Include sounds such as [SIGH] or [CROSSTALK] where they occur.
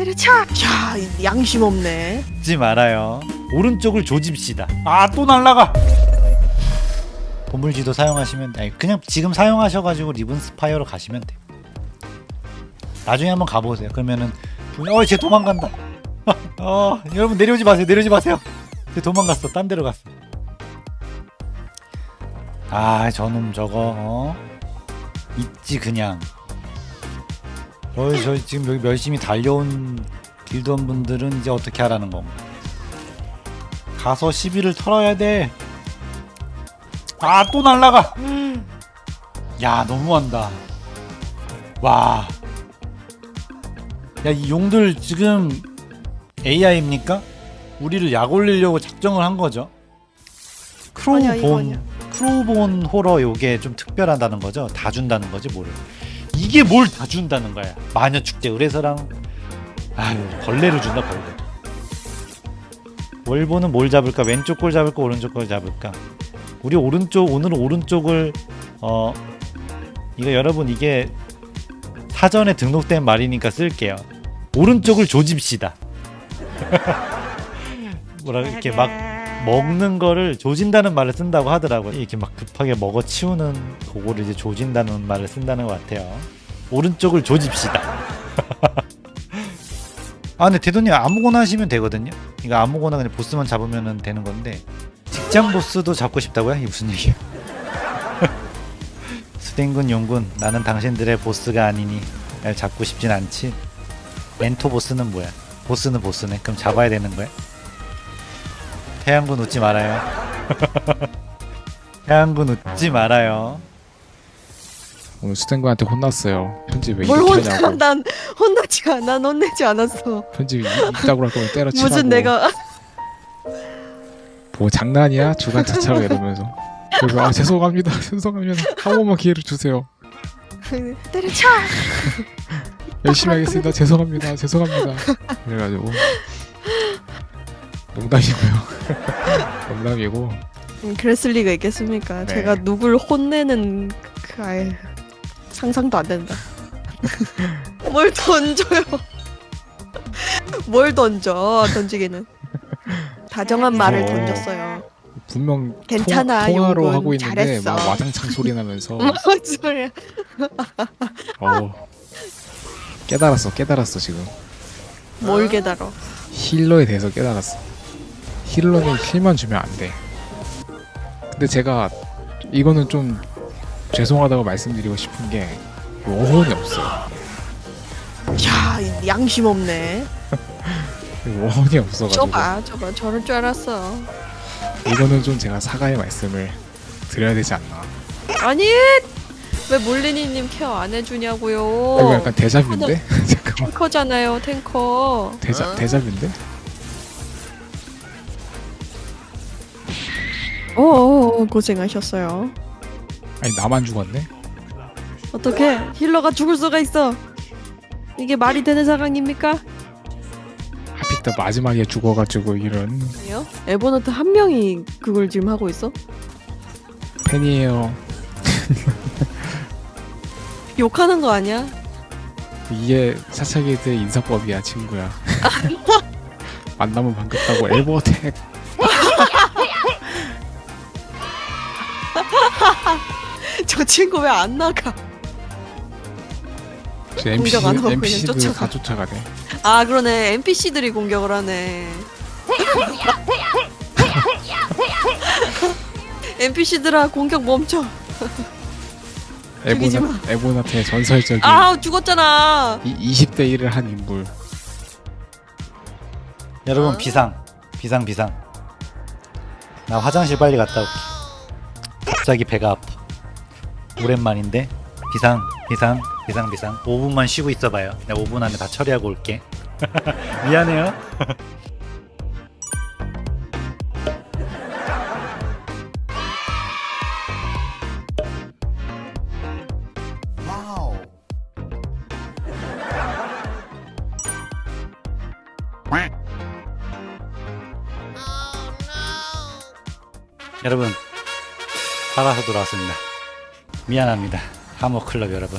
때려쳐. 야 양심 없네. 잊지 말아요. 오른쪽을 조집시다. 아 또 날라가. 보물지도 사용하시면 아니 그냥 지금 사용하셔가지고 리븐 스파이어로 가시면 돼. 나중에 한번 가보세요. 그러면은 어쟤 도망간다. [LAUGHS] 어 여러분 내려오지 마세요. 내려오지 마세요. 쟤 도망갔어. 딴 데로 갔어. 아 저놈 저거 어? 있지 그냥. 저희 저희 지금 여기 열심히 달려온 길드원 분들은 이제 어떻게 하라는 건가? 가서 시비를 털어야 돼. 아 또 날라가. 야 너무한다. 와. 야 이 용들 지금 AI입니까? 우리를 약 올리려고 작정을 한 거죠. 크로우본 크로우본 호러 요게 좀 특별하다는 거죠. 다 준다는 거지 뭐를. 이게 뭘 다 준다는 거야. 마녀 축제 의뢰서랑 아유 벌레를 준다 벌레. 월보는 뭘 잡을까? 왼쪽 걸 잡을까? 오른쪽 걸 잡을까? 우리 오른쪽 오늘은 오른쪽을 어 이거 여러분 이게 사전에 등록된 말이니까 쓸게요. 오른쪽을 조집시다. [LAUGHS] 뭐라 이렇게 막 먹는 거를 조진다는 말을 쓴다고 하더라고요. 이렇게 막 급하게 먹어 치우는 그거를 이제 조진다는 말을 쓴다는 것 같아요. 오른쪽을 조집시다. [LAUGHS] 아 근데 대도님 아무거나 하시면 되거든요. 이거 아무거나 그냥 보스만 잡으면 되는 건데 직장 보스도 잡고 싶다고요? 이게 무슨 얘기야? [LAUGHS] 수댕군 용군 나는 당신들의 보스가 아니니 날 잡고 싶진 않지. 멘토 보스는 뭐야? 보스는 보스네. 그럼 잡아야 되는 거야? 태양군 웃지 말아요. [LAUGHS] 태양군 웃지 말아요. 오늘 수댕구한테 혼났어요. 편집 왜 뭘 이렇게 혼나? 하냐고. 난 혼나지 않아. 난 혼내지 않았어. 편집 이- 이따구로 할 거면 때려치라고. 무슨 내가 뭐 장난이야? 주간 차차로 이러면서. 그래서 아 죄송합니다. [LAUGHS] 죄송합니다. 한 번만 기회를 주세요. [LAUGHS] 때려쳐. 열심히 하겠습니다. 죄송합니다. 죄송합니다. [LAUGHS] 그래가지고 농담이고요. 농담이고 음, 그랬을 리가 있겠습니까? 네. 제가 누굴 혼내는 그 아예 상상도 안 된다. [LAUGHS] 뭘 던져요? [LAUGHS] 뭘 던져? 던지기는 다정한 말을 어. 던졌어요. 분명 괜찮아, 통, 통화로 용군. 하고 있는데 잘했어. 막 와장창 소리 나면서 [LAUGHS] 뭔 소리야? 어 깨달았어 깨달았어 지금 뭘 깨달아? 힐러에 대해서 깨달았어. 힐러는 힐만 주면 안 돼. 근데 제가 이거는 좀 죄송하다고 말씀드리고 싶은 게 워혼이 없어요. 야 양심 없네. 워혼이 없어가지고 좁아 좁아 저럴 줄 알았어. 이거는 좀 제가 사과의 말씀을 드려야 되지 않나. 아니 왜 몰리니님 케어 안 해주냐고요? 이거 약간 대자뷰인데? 잠깐만 탱커잖아요 탱커. 대자 대자뷰인데? 오 고생하셨어요. 아니 나만 죽었네? 어떻게 힐러가 죽을 수가 있어? 이게 말이 되는 상황입니까? 하필 또 마지막에 죽어가지고 이런 아니요. 에버노트 한 명이 그걸 지금 하고 있어? 팬이에요. [LAUGHS] 욕하는 거 아니야? 이게 사차기들 인사법이야 친구야. [LAUGHS] 만나면 반갑다고 엘버텍 [LAUGHS] 저 친구 왜 안 나가? 저 NPC, 공격 안 하고 그냥 NPC들 쫓아가. 다 쫓아가네. 아 그러네 NPC들이 공격을 하네. [LAUGHS] NPC들아 공격 멈춰. [LAUGHS] 죽이지 에보나, 에보나트의 전설적인 아 죽었잖아. 이, 20대 1을 한 인물. 여러분 어? 비상 비상 비상. 나 화장실 빨리 갔다 올게. 갑자기 배가 아파. 오랜만인데 비상 비상 비상 비상. 5분만 쉬고 있어봐요. 내가 5분 안에 다 처리하고 올게. [LAUGHS] 미안해요. 여러분 살아서 돌아왔습니다. 미안합니다. 하모클럽 여러분.